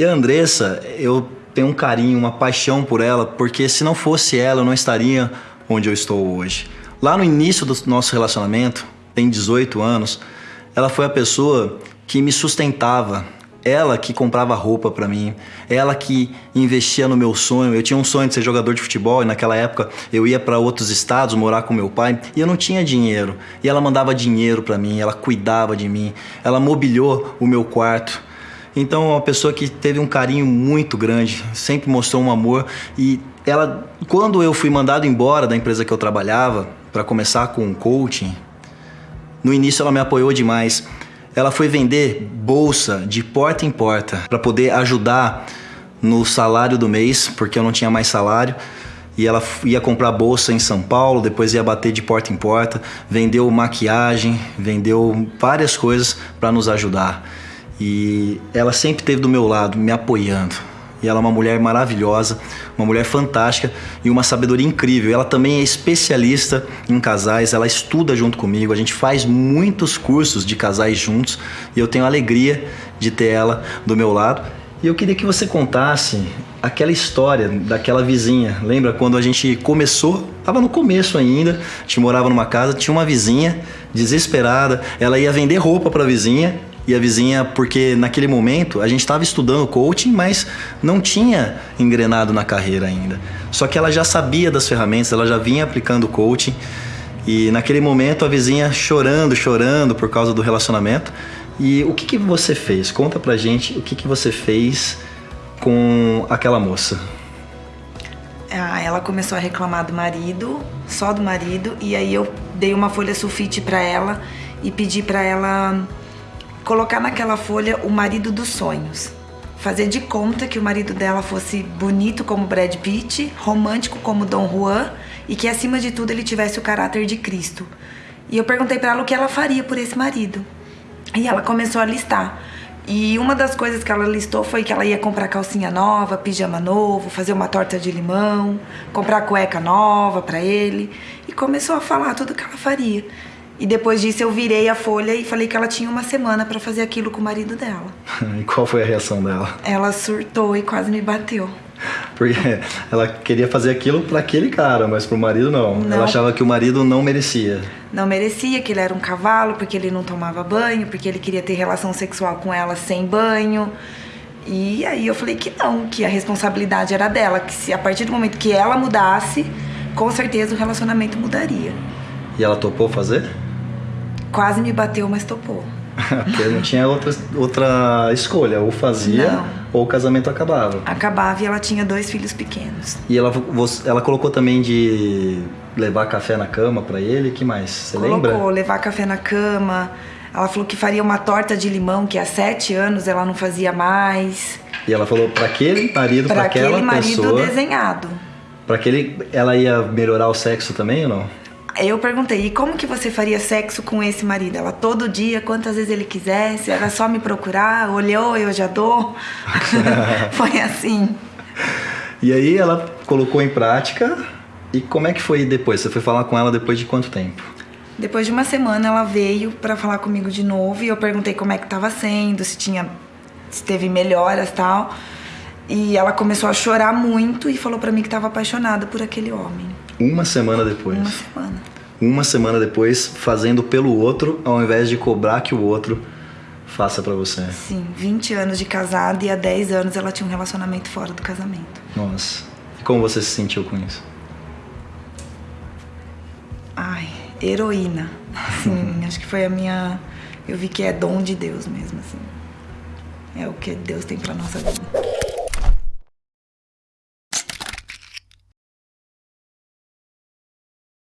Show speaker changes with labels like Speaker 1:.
Speaker 1: E a Andressa, eu tenho um carinho, uma paixão por ela, porque se não fosse ela, eu não estaria onde eu estou hoje. Lá no início do nosso relacionamento, tem 18 anos, ela foi a pessoa que me sustentava, ela que comprava roupa para mim, ela que investia no meu sonho. Eu tinha um sonho de ser jogador de futebol e naquela época eu ia para outros estados morar com meu pai e eu não tinha dinheiro. E ela mandava dinheiro para mim, ela cuidava de mim, ela mobiliou o meu quarto. Então, é uma pessoa que teve um carinho muito grande, sempre mostrou um amor e ela, quando eu fui mandado embora da empresa que eu trabalhava para começar com coaching, no início ela me apoiou demais. Ela foi vender bolsa de porta em porta para poder ajudar no salário do mês, porque eu não tinha mais salário. E ela ia comprar bolsa em São Paulo, depois ia bater de porta em porta, vendeu maquiagem, vendeu várias coisas para nos ajudar. E ela sempre esteve do meu lado, me apoiando. E ela é uma mulher maravilhosa, uma mulher fantástica e uma sabedoria incrível. Ela também é especialista em casais, ela estuda junto comigo, a gente faz muitos cursos de casais juntos e eu tenho a alegria de ter ela do meu lado. E eu queria que você contasse aquela história daquela vizinha. Lembra quando a gente começou? Tava no começo ainda. A gente morava numa casa, tinha uma vizinha desesperada. Ela ia vender roupa para a vizinha e a vizinha, porque naquele momento a gente estava estudando coaching, mas não tinha engrenado na carreira ainda. Só que ela já sabia das ferramentas, ela já vinha aplicando coaching. E naquele momento a vizinha chorando, chorando por causa do relacionamento. E o que, que você fez? Conta pra gente o que, que você fez com aquela moça.
Speaker 2: Ah, ela começou a reclamar do marido, só do marido, e aí eu dei uma folha sulfite para ela e pedi para ela colocar naquela folha o marido dos sonhos. Fazer de conta que o marido dela fosse bonito como Brad Pitt, romântico como Dom Juan e que acima de tudo ele tivesse o caráter de Cristo. E eu perguntei para ela o que ela faria por esse marido. E ela começou a listar. E uma das coisas que ela listou foi que ela ia comprar calcinha nova, pijama novo, fazer uma torta de limão, comprar cueca nova para ele. E começou a falar tudo que ela faria. E depois disso eu virei a folha e falei que ela tinha uma semana para fazer aquilo com o marido dela.
Speaker 1: e qual foi a reação dela?
Speaker 2: Ela surtou e quase me bateu.
Speaker 1: Porque ela queria fazer aquilo para aquele cara, mas pro marido não. não. Ela achava que o marido não merecia.
Speaker 2: Não merecia, que ele era um cavalo, porque ele não tomava banho, porque ele queria ter relação sexual com ela sem banho. E aí eu falei que não, que a responsabilidade era dela, que se a partir do momento que ela mudasse, com certeza o relacionamento mudaria.
Speaker 1: E ela topou fazer?
Speaker 2: Quase me bateu, mas topou.
Speaker 1: Porque não tinha outra, outra escolha, ou fazia não. ou o casamento acabava.
Speaker 2: Acabava e ela tinha dois filhos pequenos.
Speaker 1: E ela, ela colocou também de levar café na cama para ele, que mais? Você
Speaker 2: colocou,
Speaker 1: lembra?
Speaker 2: Colocou, levar café na cama. Ela falou que faria uma torta de limão que há sete anos ela não fazia mais.
Speaker 1: E ela falou para aquele marido, para aquela pessoa... Para aquele marido
Speaker 2: desenhado.
Speaker 1: Para aquele... Ela ia melhorar o sexo também ou não?
Speaker 2: Eu perguntei, e como que você faria sexo com esse marido? Ela, todo dia, quantas vezes ele quisesse, era só me procurar, olhou, eu já dou. foi assim.
Speaker 1: E aí ela colocou em prática, e como é que foi depois? Você foi falar com ela depois de quanto tempo?
Speaker 2: Depois de uma semana ela veio para falar comigo de novo e eu perguntei como é que estava sendo, se tinha se teve melhoras tal. E ela começou a chorar muito e falou para mim que estava apaixonada por aquele homem.
Speaker 1: Uma semana depois.
Speaker 2: Uma semana.
Speaker 1: Uma semana depois, fazendo pelo outro, ao invés de cobrar que o outro faça para você.
Speaker 2: Sim, 20 anos de casada e há 10 anos ela tinha um relacionamento fora do casamento.
Speaker 1: Nossa. E como você se sentiu com isso?
Speaker 2: Ai, heroína. Sim, acho que foi a minha. Eu vi que é dom de Deus mesmo, assim. É o que Deus tem pra nossa vida.